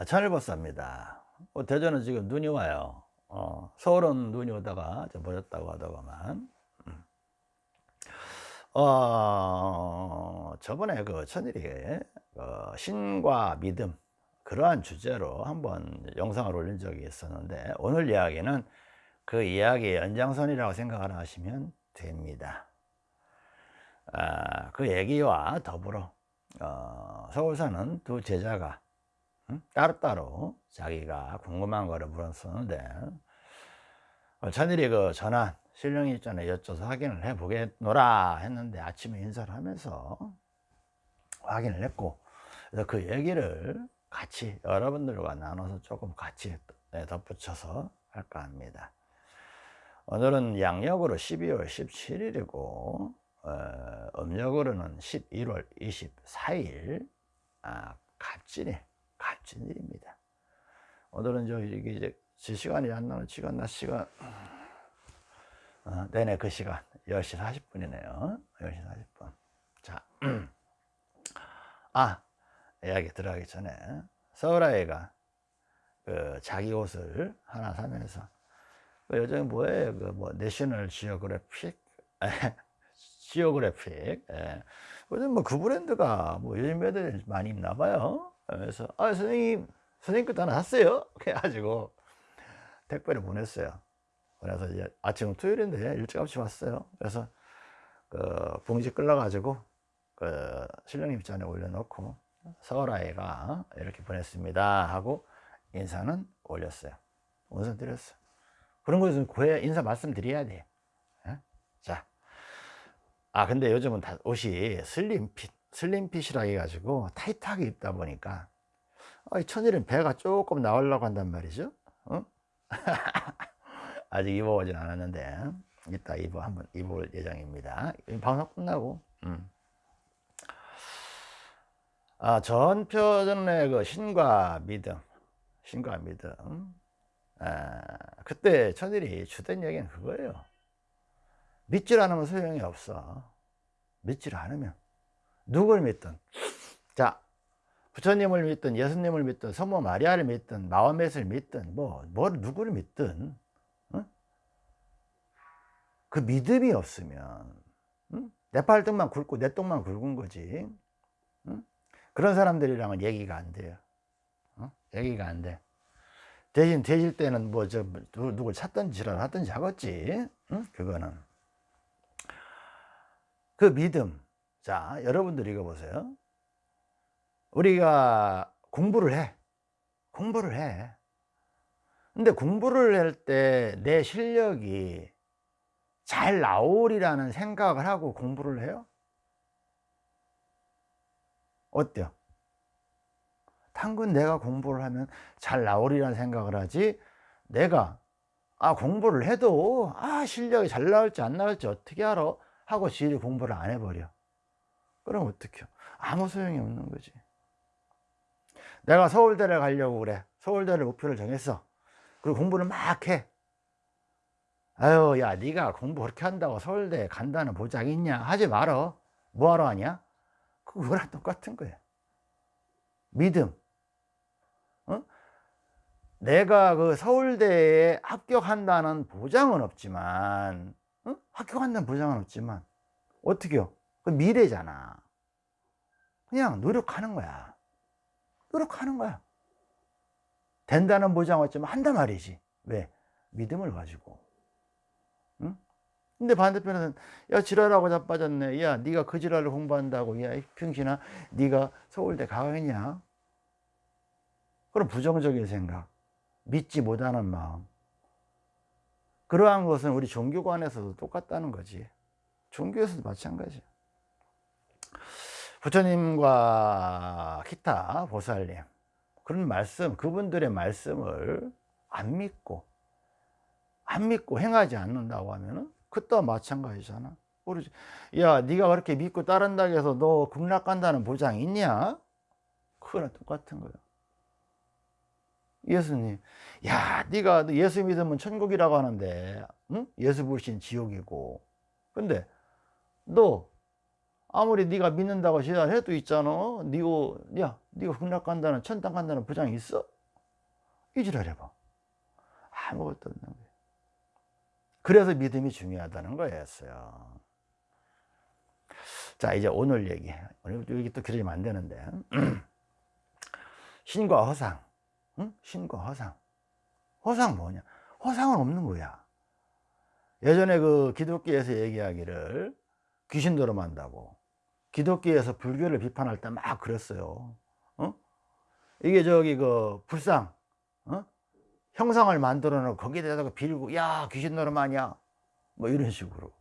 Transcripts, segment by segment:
아, 천일보사입니다. 어, 대전은 지금 눈이 와요. 어, 서울은 눈이 오다가 좀 버렸다고 하더구만. 음. 어, 저번에 그 천일이 그 신과 믿음 그러한 주제로 한번 영상을 올린 적이 있었는데 오늘 이야기는 그 이야기의 연장선이라고 생각을 하시면 됩니다. 아, 그 얘기와 더불어 어, 서울 사는 두 제자가 응? 따로따로 자기가 궁금한 거를 물었었는데 어, 천일이 그 전화 신령이 있잖아요 여쭤서 확인을 해 보겠노라 했는데 아침에 인사를 하면서 확인을 했고 그래서 그 얘기를 같이 여러분들과 나눠서 조금 같이 네, 덧붙여서 할까 합니다. 오늘은 양력으로 12월 17일이고 어, 음력으로는 11월 24일 아, 갑진이 갑진일입니다. 오늘은 저 이게 이제 제 시간이 안 나는 시간 낮 시간 어, 네네 그 시간 10시 40분이네요. 10시 40분. 자, 아 이야기 들어가기 전에 서울아이가 그 자기 옷을 하나 사면서 그 요즘 뭐예요? 그 뭐 내셔널 지오그래픽 지오그래픽 예. 요즘 뭐 그 브랜드가 뭐 요즘 애들 많이 입나 봐요 그래서 아 선생님 선생님 것도 하나 샀어요? 그래가지고 택배를 보냈어요. 그래서 이제 아침 토요일인데 일찌감치 왔어요. 그래서 그 봉지 끌어가지고 그 신령님 잔에 올려놓고 서울 아이가 이렇게 보냈습니다 하고 인사는 올렸어요. 원선 드렸어요 그런 것은 고해 인사 말씀드려야 돼. 예? 자. 아 근데 요즘은 다 옷이 슬림핏 슬림핏이라 해가지고 타이트하게 입다 보니까 어, 천일은 배가 조금 나오려고 한단 말이죠. 어? 아직 입어보진 않았는데 이따 입어 한번 입을 예정입니다. 방송 끝나고 음. 아 전표전의 그 신과 믿음 신과 믿음. 아, 그때 천일이 주된 얘기는 그거예요. 믿질 않으면 소용이 없어. 믿질 않으면 누굴 믿든 자 부처님을 믿든 예수님을 믿든 성모 마리아를 믿든 마음맷을 믿든 뭐, 뭐 누구를 믿든 어? 그 믿음이 없으면 응? 내 팔뚝만 굵고 내 똥만 굵은 거지 응? 그런 사람들이랑은 얘기가 안 돼요 어? 얘기가 안돼 대신 되실 때는 뭐 저 누굴 찾든지 지랄 하든지 하겠지 응? 그거는 그 믿음 자 여러분들 읽어보세요. 우리가 공부를 해. 공부를 해. 근데 공부를 할 때 내 실력이 잘 나오리라는 생각을 하고 공부를 해요? 어때요? 당근 내가 공부를 하면 잘 나오리라는 생각을 하지? 내가 아 공부를 해도 아 실력이 잘 나올지 안 나올지 어떻게 알아? 하고 지리 공부를 안 해버려 그럼 어떡해요? 아무 소용이 없는 거지. 내가 서울대를 가려고 그래. 서울대를 목표를 정했어. 그리고 공부를 막 해. 아유 야 네가 공부 그렇게 한다고 서울대 간다는 보장 있냐? 하지 말어. 뭐하러 하냐? 그거랑 똑같은 거야. 믿음. 어? 내가 그 서울대에 합격한다는 보장은 없지만 어? 합격한다는 보장은 없지만 어떻게요? 그 미래잖아. 그냥 노력하는 거야. 노력하는 거야. 된다는 보장 없지만 한단 말이지. 왜? 믿음을 가지고. 응? 근데 반대편에서는 야 지랄하고 자빠졌네. 야 네가 그 지랄을 공부한다고. 야 평신아 네가 서울대 가겠냐? 그런 부정적인 생각. 믿지 못하는 마음. 그러한 것은 우리 종교관에서도 똑같다는 거지. 종교에서도 마찬가지야 부처님과 기타 보살님 그런 말씀 그분들의 말씀을 안 믿고 안 믿고 행하지 않는다고 하면은 그때와 마찬가지잖아. 모르지 야 네가 그렇게 믿고 따른다고 해서 너 극락 간다는 보장 있냐? 그거랑 똑같은 거야. 예수님 야 네가 예수 믿으면 천국이라고 하는데 응? 예수 불신 지옥이고. 근데 너 아무리 네가 믿는다고 시달해도 있잖아. 니고 야 네가 극락 간다는 천당 간다는 보장이 있어? 이지랄 해봐. 아무것도 없는 거예요 그래서 믿음이 중요하다는 거였어요. 자 이제 오늘 얘기. 오늘 여기 또 길어지면 안 되는데. 신과 허상. 응? 신과 허상. 허상 뭐냐? 허상은 없는 거야. 예전에 그 기독교에서 얘기하기를 귀신 들어만다고 기독교에서 불교를 비판할 때 막 그랬어요. 어? 이게 저기 그 불상 어? 형상을 만들어 놓고 거기에다가 빌고 야 귀신 노름하냐? 뭐 이런 식으로.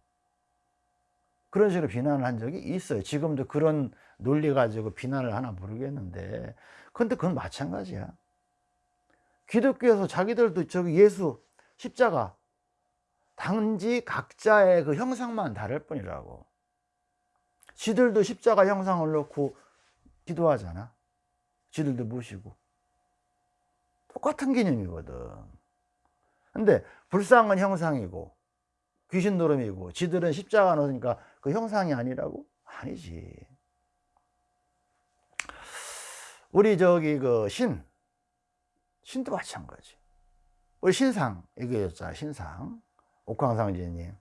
그런 식으로 비난을 한 적이 있어요. 지금도 그런 논리 가지고 비난을 하나 모르겠는데. 근데 그건 마찬가지야. 기독교에서 자기들도 저기 예수 십자가 단지 각자의 그 형상만 다를 뿐이라고 지들도 십자가 형상을 놓고 기도하잖아. 지들도 모시고. 똑같은 개념이거든. 근데 불상은 형상이고 귀신 노름이고 지들은 십자가 놓으니까 그 형상이 아니라고? 아니지. 우리 저기 그 신 신도 마찬가지. 우리 신상 얘기했잖아 신상. 옥황상제님.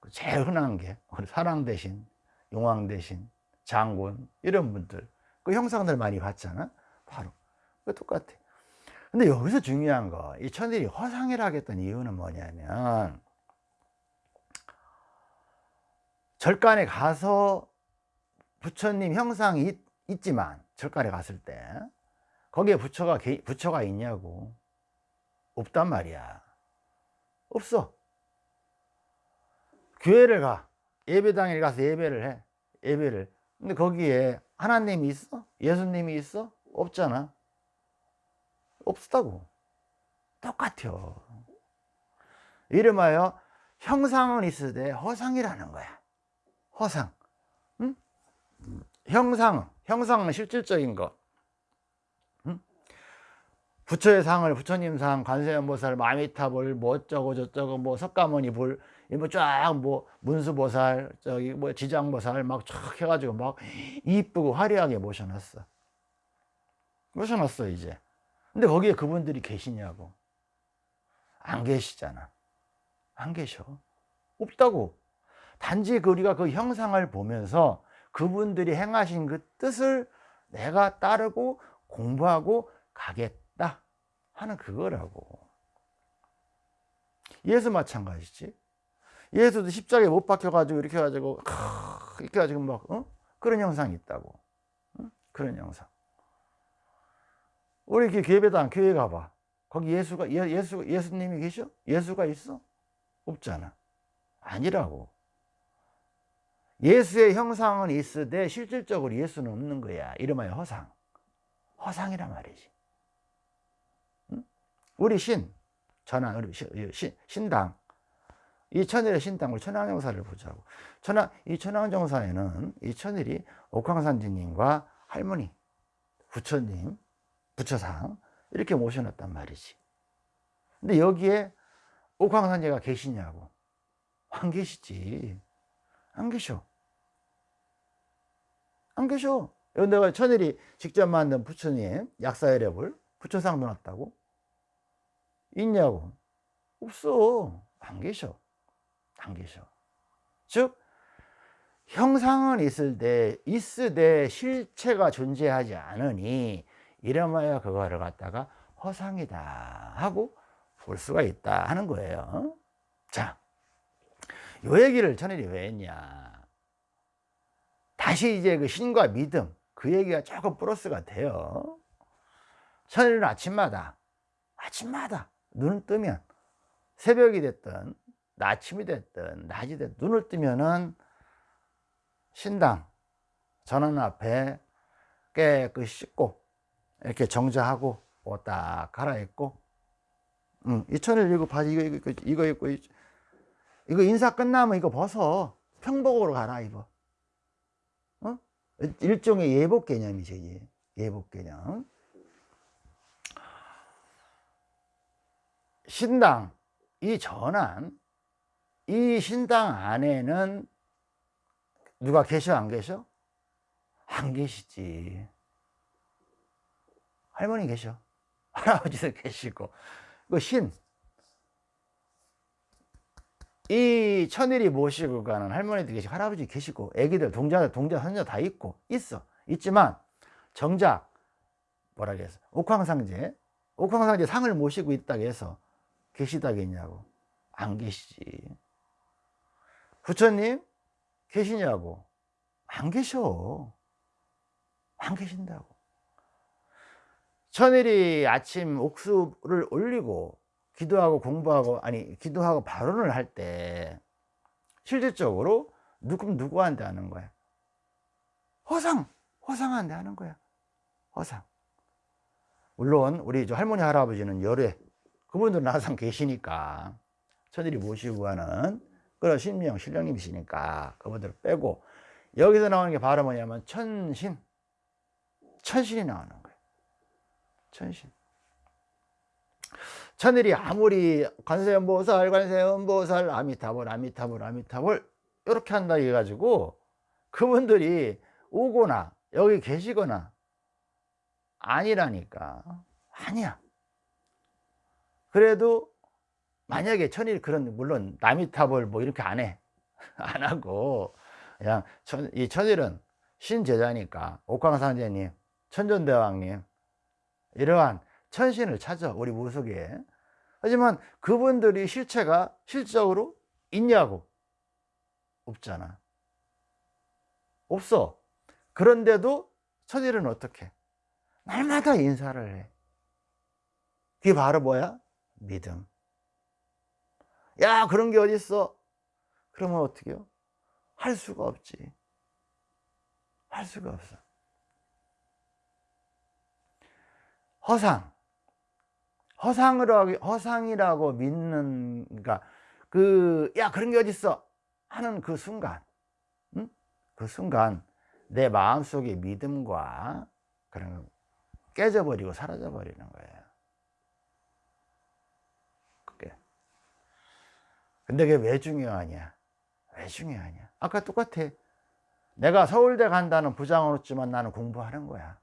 그 제일 흔한 게 우리 사랑 대신 용왕 대신 장군 이런 분들. 그 형상들 많이 봤잖아. 바로. 그 똑같아. 근데 여기서 중요한 거 이 천일이 허상이라 했던 이유는 뭐냐면 절간에 가서 부처님 형상이 있, 있지만 절간에 갔을 때 거기에 부처가 부처가 있냐고. 없단 말이야. 없어. 교회를 가. 예배당에 가서 예배를 해 예배를 근데 거기에 하나님이 있어? 예수님이 있어? 없잖아 없다고 똑같아요 이름하여 형상은 있으되 허상이라는 거야 허상 응? 형상 형상은 실질적인 것 응? 부처의 상을 부처님 상 관세음보살 마미타볼 뭐 어쩌고 저쩌고 뭐 석가모니 볼 뭐쫙뭐 문수보살 저기 뭐 지장보살 막 쫙 해가지고 막 이쁘고 화려하게 모셔놨어. 모셔놨어 이제. 근데 거기에 그분들이 계시냐고. 안 계시잖아. 안 계셔. 없다고. 단지 그 우리가 그 형상을 보면서 그분들이 행하신 그 뜻을 내가 따르고 공부하고 가겠다 하는 그거라고. 예수 마찬가지지 예수도 십자가에 못 박혀가지고 이렇게 해가지고 이렇게 해가지고 막 어? 그런 형상이 있다고. 어? 그런 형상. 우리 이렇게 교회당 교회 가봐. 거기 예수가 예, 수 예수님이 계셔? 예수가 있어? 없잖아. 아니라고. 예수의 형상은 있으되 실질적으로 예수는 없는 거야. 이름하여 허상. 허상이란 말이지. 우리 신 전환 우리 신, 신당 이 천일의 신당을 천황정사를 보자고 천황 이 천황정사에는 이 천일이 옥황산지님과 할머니 부처님 부처상 이렇게 모셔놨단 말이지. 근데 여기에 옥황산지가 계시냐고. 안 계시지. 안 계셔. 안 계셔. 내가 천일이 직접 만든 부처님 약사열애불 부처상 놓았다고? 있냐고. 없어. 안 계셔 안 계셔. 즉 형상은 있을 때 있으되 실체가 존재하지 않으니 이러마야 그거를 갖다가 허상이다 하고 볼 수가 있다 하는 거예요. 자, 요 얘기를 천일이 왜 했냐? 다시 이제 그 신과 믿음 그 얘기가 조금 플러스가 돼요. 천일은 아침마다 아침마다 눈을 뜨면 새벽이 됐든 아침이 됐든 낮이 됐든 눈을 뜨면은 신당 전원 앞에 깨끗이 씻고 이렇게 정자하고 옷 딱 갈아입고 음, 이천일 이거 바지 이거 이거 이거 입고 이거 인사 끝나면 이거 벗어. 평복으로 갈아입어. 어? 일종의 예복 개념이죠 예복 개념. 신당 이 전환 이 신당 안에는 누가 계셔? 안 계셔? 안 계시지. 할머니 계셔? 할아버지도 계시고. 그 신. 이 천일이 모시고 가는 할머니도 계시고 할아버지 계시고 애기들 동자 동자 손자 다 있고 있어. 있지만 정작 뭐라 그랬어 옥황상제. 옥황상제 상을 모시고 있다고 해서 계시다겠냐고. 안 계시지 부처님 계시냐고. 안 계셔. 안 계신다고. 천일이 아침 옥수를 올리고 기도하고 공부하고 아니 기도하고 발언을 할 때 실질적으로 누구 누구한테 하는 거야? 허상 허상한테 하는 거야. 허상. 물론 우리 저 할머니 할아버지는 열애 그분들은 항상 계시니까 천일이 모시고 가는 그런 신명 신령님이시니까 그분들 빼고 여기서 나오는 게 바로 뭐냐면 천신. 천신이 나오는 거예요. 천신. 천일이 아무리 관세음보살 관세음보살 아미타불 아미타불 아미타불 이렇게 한다 해가지고 그분들이 오거나 여기 계시거나 아니라니까. 아니야. 그래도 만약에 천일 그런 물론 나미탑을 뭐 이렇게 안 해. 안 하고. 그냥 천, 이 천일은 신제자니까 옥황상제님 천전대왕님 이러한 천신을 찾아 우리 무속에. 하지만 그분들이 실체가 실적으로 있냐고 없잖아. 없어. 그런데도 천일은 어떻게? 날마다 인사를 해. 그게 바로 뭐야? 믿음 야 그런 게 어딨어? 그러면 어떻게 해요? 할 수가 없지. 할 수가 없어. 허상. 허상으로 허상이라고 믿는 그러니까 그 야 그런 게 어딨어? 하는 그 순간 응? 그 순간 내 마음속의 믿음과 그런 거 깨져버리고 사라져버리는 거예요 그게 근데 그게 왜 중요하냐? 왜 중요하냐? 아까 똑같아. 내가 서울대 간다는 부장은 없지만 나는 공부하는 거야.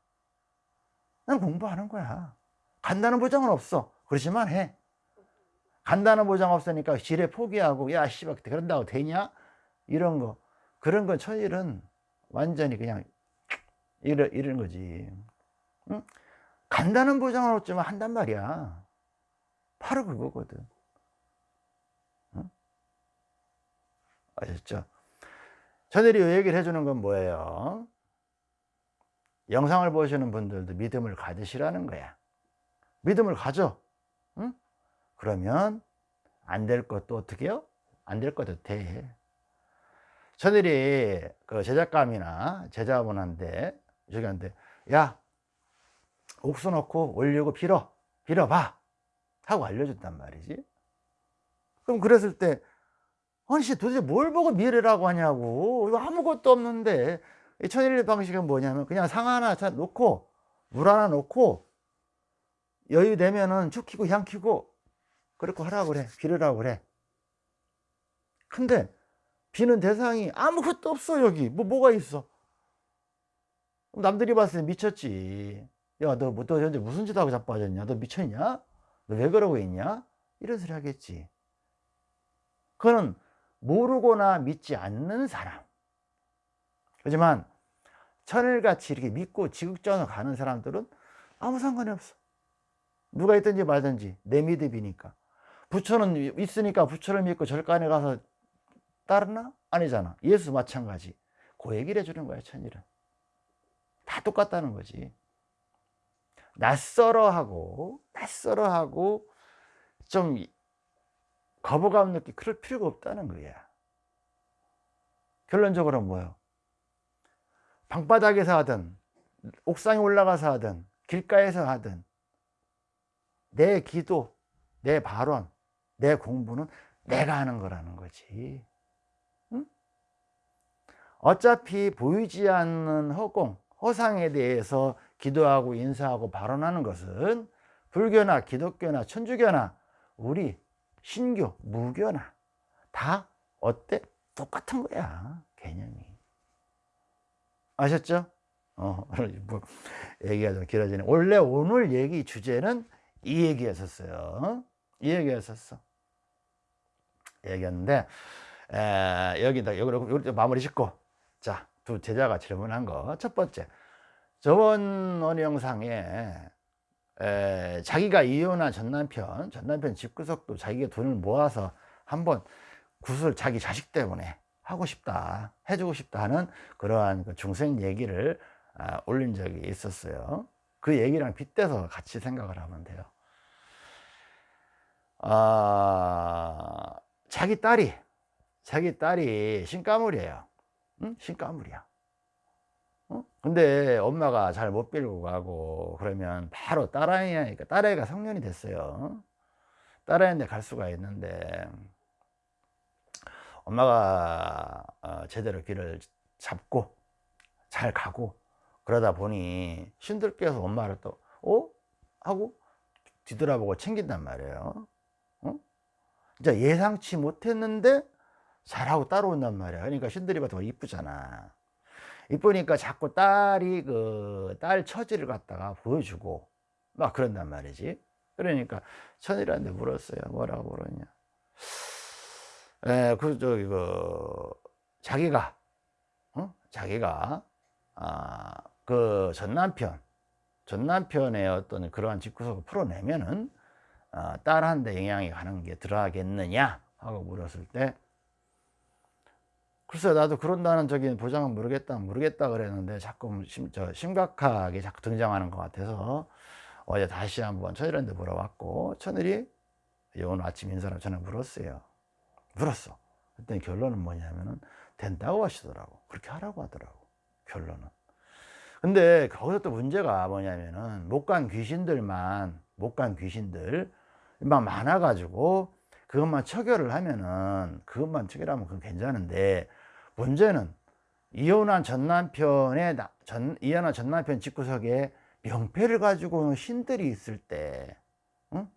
난 공부하는 거야. 간다는 보장은 없어. 그렇지만 해. 간다는 보장 없으니까 지뢰 포기하고 야 씨발 그런다고 되냐? 이런 거. 그런 건 천일은 완전히 그냥 이런, 이런 거지. 응? 간다는 보장은 없지만 한단 말이야. 바로 그거거든 아셨죠? 천일이 얘기를 해주는 건 뭐예요? 영상을 보시는 분들도 믿음을 가지시라는 거야 믿음을 가져 응? 그러면 안 될 것도 어떻게 해요? 안 될 것도 돼 저들이 그 제작감이나 제자분한테 저기한테 야 옥수 넣고 올리고 빌어 빌어봐 하고 알려줬단 말이지 그럼 그랬을 때 아니 씨 도대체 뭘 보고 미래라고 하냐고. 이거 아무것도 없는데. 천일 방식은 뭐냐면 그냥 상 하나 놓고 물 하나 놓고 여유 되면은 축 키고 향 키고 그렇게 하라고 그래. 비르라고 그래. 근데 비는 대상이 아무것도 없어 여기. 뭐 뭐가 있어? 남들이 봤을 때 미쳤지. 야너너 뭐, 너 현재 무슨 짓 하고 자빠졌냐? 너 미쳤냐? 너 왜 그러고 있냐? 이런 소리 하겠지. 그거는 모르거나 믿지 않는 사람. 하지만 천일같이 이렇게 믿고 지극전을 가는 사람들은 아무 상관이 없어. 누가 있든지 말든지 내 믿음이니까. 부처는 있으니까 부처를 믿고 절간에 가서 따르나? 아니잖아. 예수 마찬가지. 그 얘기를 해주는 거야 천일은. 다 똑같다는 거지. 낯설어하고 낯설어하고 좀 거부감 느끼 그럴 필요가 없다는 거야 결론적으로 뭐예요? 방바닥에서 하든 옥상에 올라가서 하든 길가에서 하든 내 기도, 내 발언, 내 공부는 내가 하는 거라는 거지 응? 어차피 보이지 않는 허공, 허상에 대해서 기도하고 인사하고 발언하는 것은 불교나 기독교나 천주교나 우리 신교, 무교나 다 어때? 똑같은 거야 개념이 아셨죠? 어, 뭐 얘기가 좀 길어지네. 원래 오늘 얘기 주제는 이 얘기였었어요. 이 얘기였었어. 얘기였는데, 에, 여기다, 여기로, 여기 마무리 짓고. 자, 두 제자가 질문한 거. 첫 번째. 저번 어느 영상에, 에, 자기가 이혼한 전 남편, 전 남편 집구석도 자기가 돈을 모아서 한번 구슬 자기 자식 때문에 하고 싶다, 해주고 싶다 하는 그러한 그 중생 얘기를 아, 올린 적이 있었어요. 그 얘기랑 빗대서 같이 생각을 하면 돼요. 아, 자기 딸이, 자기 딸이 신가물이에요. 응? 신가물이야. 어? 근데 엄마가 잘 못 빌고 가고 그러면 바로 딸아이 하니까 딸아이가 성년이 됐어요. 딸아이인데 갈 수가 있는데 엄마가 어, 제대로 길을 잡고 잘 가고 그러다 보니 신들께서 엄마를 또 어? 하고 뒤돌아보고 챙긴단 말이에요 어? 진짜 예상치 못했는데 잘하고 따라온단 말이야 그러니까 신들이 봐도 더 이쁘잖아 이쁘니까 자꾸 딸이 그 딸 처지를 갖다가 보여주고 막 그런단 말이지 그러니까 천이라는데 물었어요 뭐라고 물었냐 에, 그, 저기, 그, 자기가, 어? 자기가, 아, 그 전 남편, 전 남편의 어떤 그러한 집구석을 풀어내면은, 어, 딸한테 영향이 가는 게 들어가겠느냐? 하고 물었을 때, 글쎄, 나도 그런다는 적인 보장은 모르겠다, 모르겠다 그랬는데, 자꾸 심, 저, 심각하게 자꾸 등장하는 것 같아서, 어제 다시 한번 천일한테 물어봤고, 천일이 오늘 아침 인사를 전화 물었어요. 물었어. 그랬더니 결론은 뭐냐면은 된다고 하시더라고. 그렇게 하라고 하더라고. 결론은. 근데 거기서 또 문제가 뭐냐면은 못 간 귀신들만 못 간 귀신들 막 많아 가지고 그것만 처결을 하면은 그것만 처결하면 그건 괜찮은데 문제는 이혼한 전 남편의 전 이혼한 전 남편 집구석에 명패를 가지고 신들이 있을 때, 응?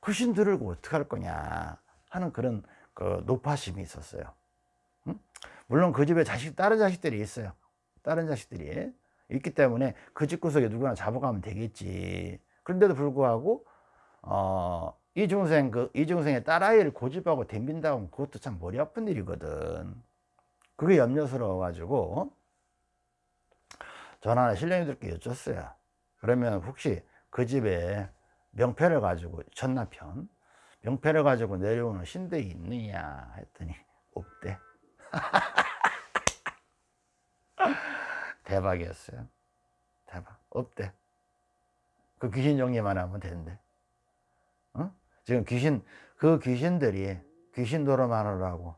그 신들을 어떻게 할 거냐 하는 그런 그 노파심이 있었어요. 응? 물론 그 집에 자식, 다른 자식들이 있어요. 다른 자식들이 있기 때문에 그 집구석에 누구나 잡아가면 되겠지. 그런데도 불구하고, 어, 이중생, 그, 이중생의 딸아이를 고집하고 덤빈다고 하면 그것도 참 머리 아픈 일이거든. 그게 염려스러워가지고, 전화 신령님들께 여쭸어요. 그러면 혹시 그 집에 명패를 가지고 전남편, 명패를 가지고 내려오는 신들이 있느냐 했더니 없대. 대박이었어요. 대박. 없대. 그 귀신 정리만 하면 되는데 어? 지금 귀신 그 귀신들이 귀신 노릇만 하라고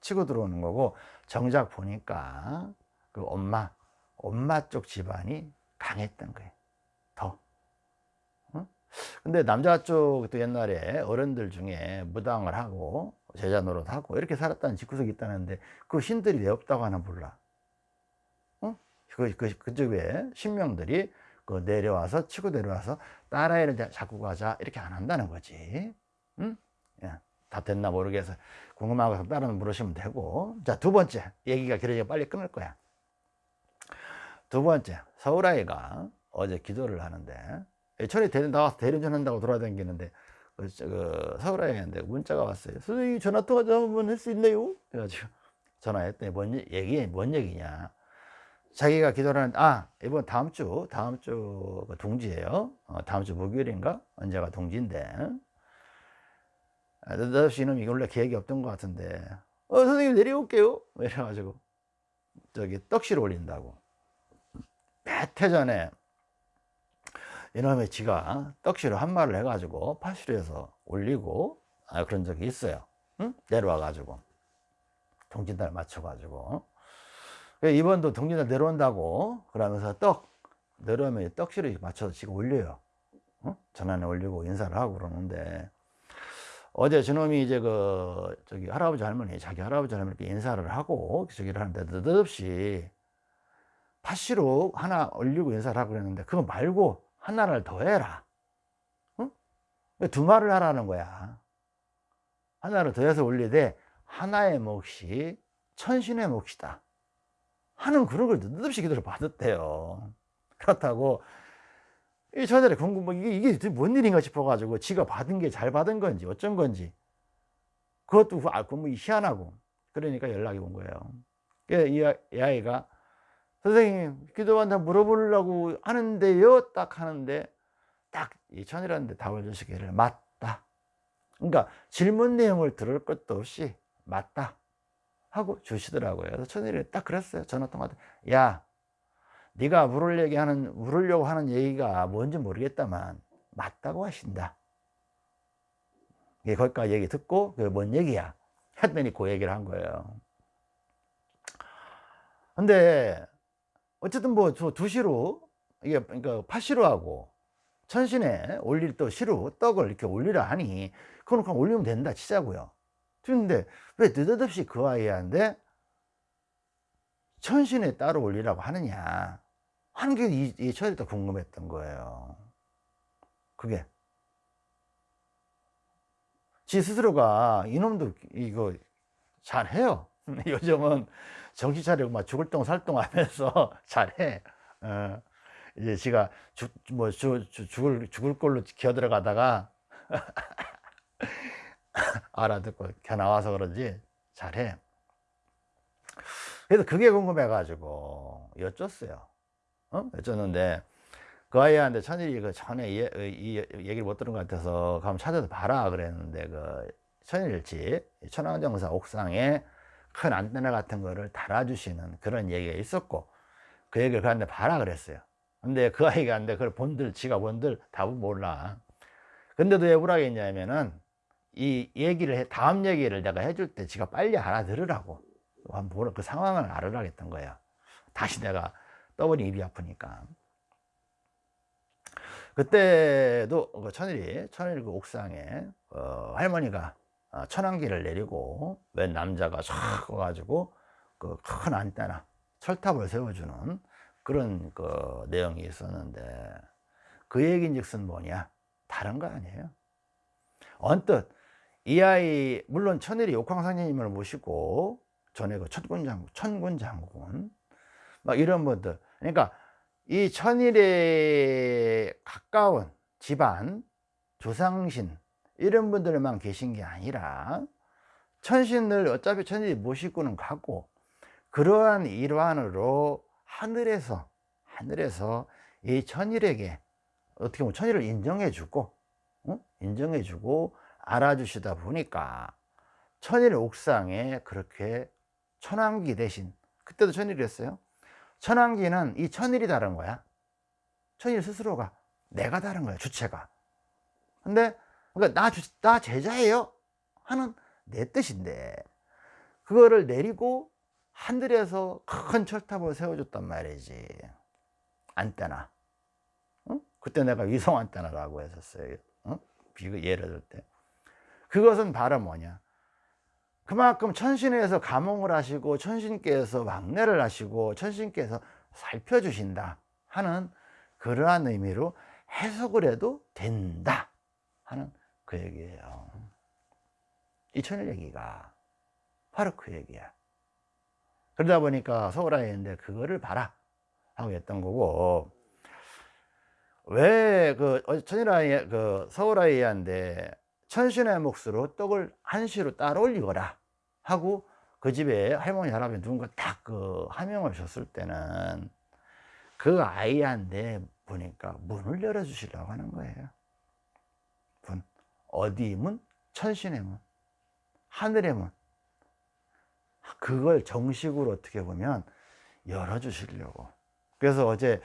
치고 들어오는 거고 정작 보니까 그 엄마 엄마 쪽 집안이 강했던 거예요. 근데 남자 쪽도 옛날에 어른들 중에 무당을 하고 제자 노릇 하고 이렇게 살았다는 집구석이 있다는데 그 신들이 왜 없다고 하나 몰라. 어? 그, 그, 그쪽에 신명들이 그 내려와서 치고 내려와서 딸아이를 잡고 가자 이렇게 안 한다는 거지. 응? 야, 다 됐나 모르겠어 궁금하고 다른 물으시면 되고 자 두 번째 얘기가 길어지고 빨리 끊을 거야 두 번째 서울아이가 어제 기도를 하는데 철이 대련 나와서 대리운전 한다고 돌아다니는데 그, 그 있는데 문자가 왔어요. 선생님 전화 통화 좀 한번 할 수 있나요? 그래가지고 전화했더니 뭔 얘기 뭔 얘기냐? 자기가 기도를 하는데 아 이번 다음 주 다음 주그 동지예요. 어, 다음 주 목요일인가 언제가 동지인데 아, 느닷없이 이놈이 원래 계획이 없던 것 같은데. 어 선생님 내려올게요. 이래가지고 저기 떡실 올린다고. 몇해 전에 이놈의 지가 떡시로 한 말을 해가지고 파시로에서 올리고 아, 그런 적이 있어요. 응? 내려와 가지고. 동진달 맞춰 가지고. 이번도 동진달 내려온다고 그러면서 떡 내려오면 떡시로 맞춰서 지금 올려요. 어? 전환에 올리고 인사를 하고 그러는데 어제 저놈이 이제 그 저기 할아버지 할머니 자기 할아버지 할머니께 인사를 하고 저기를 하는데 느닷없이 파시로 하나 올리고 인사를 하고 그랬는데 그거 말고 하나를 더 해라. 응? 두 말을 하라는 거야. 하나를 더 해서 올리되 하나의 몫이 천신의 몫이다. 하는 그런 걸 느닷없이 기도를 받았대요 그렇다고 이 처녀들이 궁금 뭐 이게 이게 뭔 일인가 싶어가지고 지가 받은 게 잘 받은 건지 어쩐 건지 그것도 알고 뭐 희한하고 그러니까 연락이 온 거예요. 이, 이 아이가 선생님 기도한다 물어보려고 하는데요? 딱 하는데 딱 이 천이라는데 답을 주시기를 맞다. 그러니까 질문 내용을 들을 것도 없이 맞다 하고 주시더라고요. 그래서 천일이 딱 그랬어요. 전화 통화 야 네가 물을 얘기하는 물으려고 하는 얘기가 뭔지 모르겠다만 맞다고 하신다. 예, 거기까지 얘기 듣고 그뭔 얘기야? 했더니 그 얘기를 한 거예요. 근데 어쨌든 뭐저 두시로 이게 그러니까 파시로 하고 천신에 올릴 또 시루 떡을 이렇게 올리라 하니 그건 그냥 올리면 된다 치자고요. 근데 왜 느닷없이 그 아이한테 천신에 따로 올리라고 하느냐 하는 게 이, 이또 궁금했던 거예요. 그게. 지 스스로가 이놈도 이거 잘해요. 요즘은 정신 차리고 막 죽을 똥 살 똥 하면서 잘해. 어, 이제 지가 죽, 뭐 죽, 죽을 죽을 걸로 기어 들어가다가 알아듣고 겨 나와서 그런지 잘해. 그래서 그게 궁금해 가지고 여쭸어요 어? 여쭸는데 그 아이한테 천일이 그 전에 이, 이, 얘기를 못 들은 것 같아서 가면 찾아서 봐라 그랬는데 그 천일집 천왕정사 옥상에 큰 안테나 같은 거를 달아주시는 그런 얘기가 있었고 그 얘기를 그한테 봐라 그랬어요. 근데 그 아이가 근데 그걸 본들 지가 본들 답은 몰라. 근데도 왜 우락했냐면은 이 얘기를 해, 다음 얘기를 내가 해줄 때 지가 빨리 알아들으라고. 그 상황을 알으라 했던 거야. 다시 내가 떠버리 입이 아프니까. 그때도 그 천일이 천일 그 옥상에 어, 할머니가 어, 천안기를 내리고 웬 남자가 촥 와가지고 그 큰 안테나 철탑을 세워주는 그런 그 내용이 있었는데 그 얘기인즉슨 뭐냐? 다른 거 아니에요. 언뜻 이 아이 물론 천일이 옥황상제님을 모시고 전에 그 천군장군 천군장군 막 이런 분들 그러니까 이 천일에 가까운 집안 조상신 이런 분들만 계신 게 아니라 천신을 어차피 천일이 모시고는 가고 그러한 일환으로 하늘에서 하늘에서 이 천일에게 어떻게 보면 천일을 인정해 주고 어? 인정해 주고 알아주시다 보니까 천일 옥상에 그렇게 천왕기 대신 그때도 천일이었어요 천왕기는 이 천일이 다른 거야. 천일 스스로가 내가 다른 거야 주체가. 근데 그러니까 나, 주, 나 제자예요 하는 내 뜻인데 그거를 내리고 하늘에서 큰 철탑을 세워줬단 말이지. 안테나. 어? 그때 내가 위성 안테나라고 했었어요. 어? 비교 예를 들 때. 그것은 바로 뭐냐 그만큼 천신에서 감흥을 하시고 천신께서 왕래를 하시고 천신께서 살펴주신다 하는 그러한 의미로 해석을 해도 된다 하는 그 얘기예요. 이 천일 얘기가 바로 그 얘기야. 그러다 보니까 서울아이인데 그거를 봐라 하고 했던 거고 왜 그 천일아이 그 서울아이한테 천신의 몫으로 떡을 한시로 따로 올리거라 하고 그 집에 할머니 할아버지 누군가 딱 그 하명을 줬을 때는 그 아이한테 보니까 문을 열어주시려고 하는 거예요. 문. 어디 문? 천신의 문. 하늘의 문. 그걸 정식으로 어떻게 보면 열어주시려고. 그래서 어제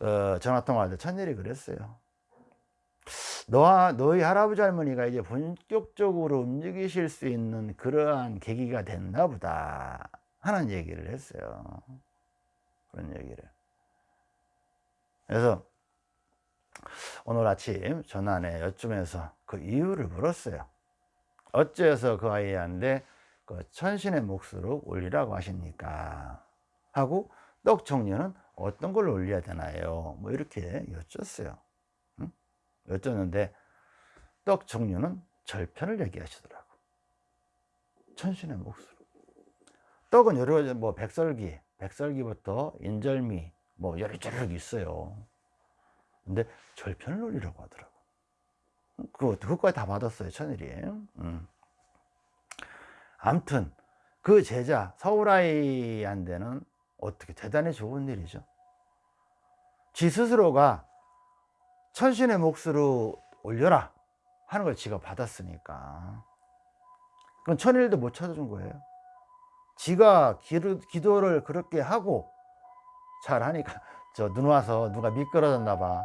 어, 전화통화할 때 천일이 그랬어요 너와 너희 할아버지 할머니가 이제 본격적으로 움직이실 수 있는 그러한 계기가 됐나 보다. 하는 얘기를 했어요. 그런 얘기를. 그래서 오늘 아침 전화에 여쭈면서 그 이유를 물었어요. 어째서 그 아이한테 그 천신의 몫으로 올리라고 하십니까? 하고 떡 종류는 어떤 걸 올려야 되나요? 뭐 이렇게 여쭈었어요 여쭈었는데 떡 종류는 절편을 얘기하시더라고 천신의 몫으로 떡은 여러 가지 뭐 백설기 백설기부터 인절미 뭐 여리저리 있어요. 근데 절편론이라고 하더라고. 그거 그거까지 다 받았어요 천일이. 음. 아무튼 그 제자 서울아이한테는 어떻게 대단히 좋은 일이죠. 지 스스로가 천신의 몫으로 올려라 하는 걸 지가 받았으니까 그건 천일도 못 찾아준 거예요. 지가 기도, 기도 를 그렇게 하고 잘 하니까 저 눈 와서 누가 미끄러졌나 봐.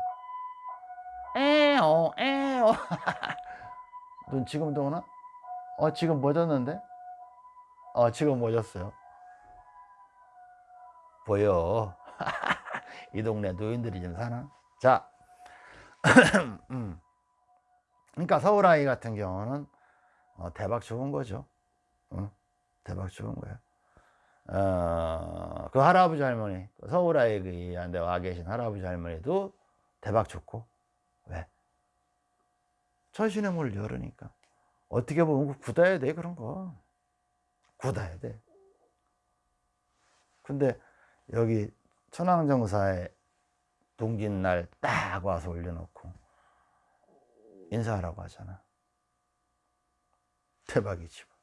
에어 에어 눈 지금도 오나? 어 지금 멎었는데? 어 지금 멎었어요. 보여. 이 동네 노인들이 좀 사나? 자, 음. 그러니까 서울 아이 같은 경우는 어, 대박 좋은 거죠. 어? 대박 좋은 거예요. 어, 그 할아버지 할머니, 서울 아이한테 와 계신 할아버지 할머니도 대박 좋고, 왜? 천신의 문을 열으니까. 어떻게 보면 굳어야 돼, 그런 거. 굳어야 돼. 근데 여기 천황정사에 동짓날 딱 와서 올려놓고 인사하라고 하잖아. 대박이지. 뭐.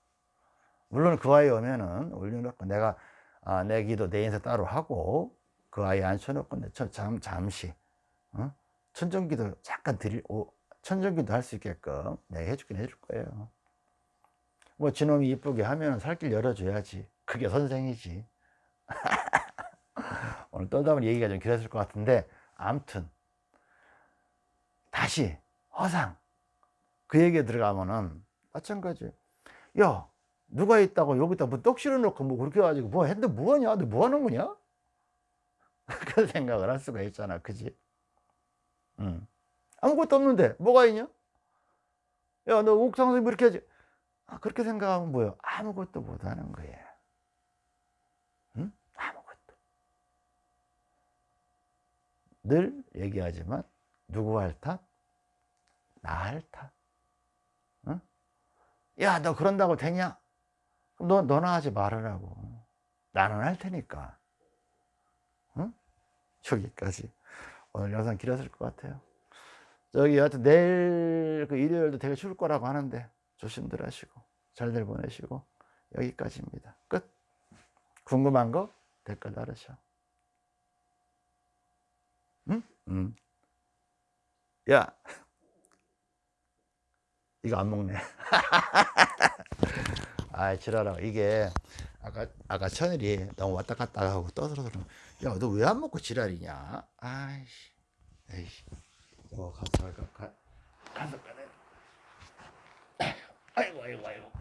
물론 그 아이 오면은 올려놓고 내가 아, 내 기도 내 인사 따로 하고 그 아이 앉혀놓고 내 잠, 잠시 어? 천정기도 잠깐 드릴 오, 천정기도 할 수 있게끔 내가 해주긴 해줄 거예요. 뭐 지놈이 이쁘게 하면 살길 열어줘야지. 그게 선생이지. 오늘 떠다 보니 얘기가 좀 길었을 것 같은데 암튼 다시 허상. 그 얘기에 들어가면은 마찬가지. 야 누가 있다고 여기다 뭐떡 실어 놓고 뭐 그렇게 가지고 뭐 했는데 뭐하냐? 너 뭐하는 거냐? 그 생각을 할 수가 있잖아. 그지? 응. 아무것도 없는데 뭐가 있냐? 야 너 옥상에서 이렇게 하지? 아, 그렇게 생각하면 뭐야 아무것도 못하는 응? 아무것도 늘 얘기하지만 누구 할 탓? 나 할 탓. 응? 야, 너 그런다고 되냐? 그럼 너, 너나 하지 말으라고. 나는 할 테니까. 응? 여기까지. 오늘 영상 길었을 것 같아요. 저기 여하튼 내일 그 일요일도 되게 추울 거라고 하는데 조심들 하시고 잘들 보내시고 여기까지입니다. 끝. 궁금한 거 댓글 달으셔. 응? 응. 야. 이거 안 먹네. 아, 지랄아. 이게 아까 아까 천일이 너무 왔다 갔다 하고 떠들어서 야, 너 왜 안 먹고 지랄이냐? 아이씨. 에이씨. 어, 가서 가, 가, 가서 가네. 아이고, 아이고, 아이고.